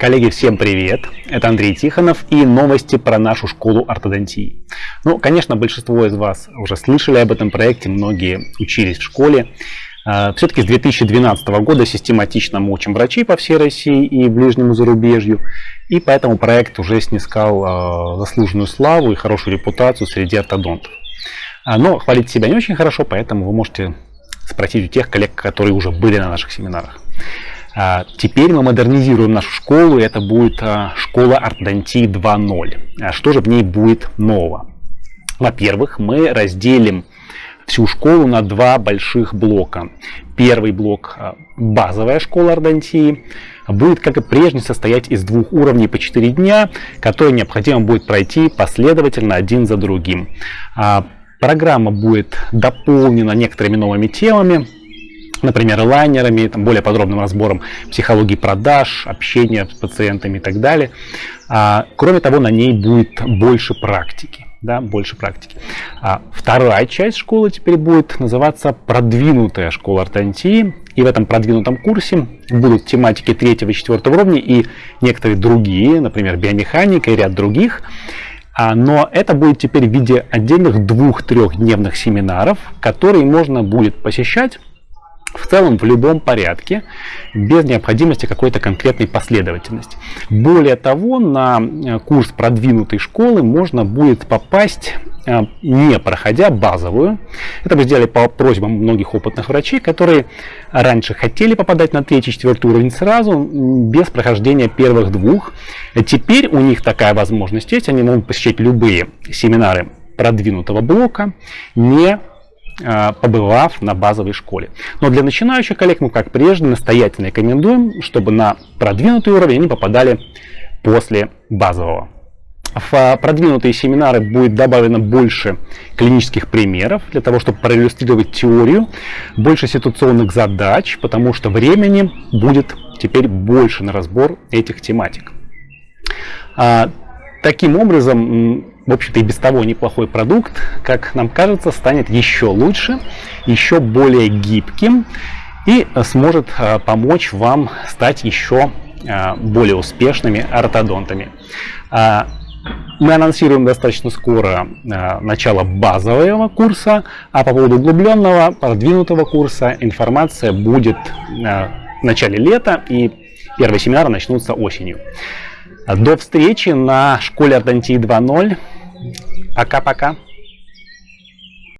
Коллеги, всем привет! Это Андрей Тихонов и новости про нашу школу ортодонтии. Ну, конечно, большинство из вас уже слышали об этом проекте, многие учились в школе. А, Все-таки с 2012 года систематично мы учим врачей по всей России и ближнему зарубежью, и поэтому проект уже снискал а, заслуженную славу и хорошую репутацию среди ортодонтов. А, но хвалить себя не очень хорошо, поэтому вы можете спросить у тех коллег, которые уже были на наших семинарах. А, теперь мы модернизируем нашу школу, и это будет а, школа ортодонтии 2.0. А что же в ней будет нового? Во-первых, мы разделим всю школу на два больших блока. Первый блок – базовая школа ортодонтии, будет, как и прежде, состоять из двух уровней по 4 дня, которые необходимо будет пройти последовательно один за другим. Программа будет дополнена некоторыми новыми темами, например, лайнерами, там, более подробным разбором психологии продаж, общения с пациентами и так далее. А, кроме того, на ней будет больше практики. Да, больше практики. А вторая часть школы теперь будет называться продвинутая школа ортодонтии. И в этом продвинутом курсе будут тематики третьего и четвертого уровня и некоторые другие, например, биомеханика и ряд других. А, но это будет теперь в виде отдельных двух-трехдневных семинаров, которые можно будет посещать целом в любом порядке, без необходимости какой-то конкретной последовательности. Более того, на э, курс продвинутой школы можно будет попасть э, не проходя базовую. Это мы сделали по просьбам многих опытных врачей, которые раньше хотели попадать на третий, четвертый уровень сразу, без прохождения первых двух. Теперь у них такая возможность есть, они могут посещать любые семинары продвинутого блока, не побывав на базовой школе. Но для начинающих коллег мы, как прежде, настоятельно рекомендуем, чтобы на продвинутый уровень они попадали после базового. В э, продвинутые семинары будет добавлено больше клинических примеров для того, чтобы проиллюстрировать теорию, больше ситуационных задач, потому что времени будет теперь больше на разбор этих тематик. Таким образом, в общем-то, и без того неплохой продукт, как нам кажется, станет еще лучше, еще более гибким и сможет а, помочь вам стать еще а, более успешными ортодонтами. А, мы анонсируем достаточно скоро начало базового курса, а по поводу углубленного, продвинутого курса информация будет в начале лета, и первые семинары начнутся осенью. До встречи на школе ортодонтии 2.0. Пока-пока.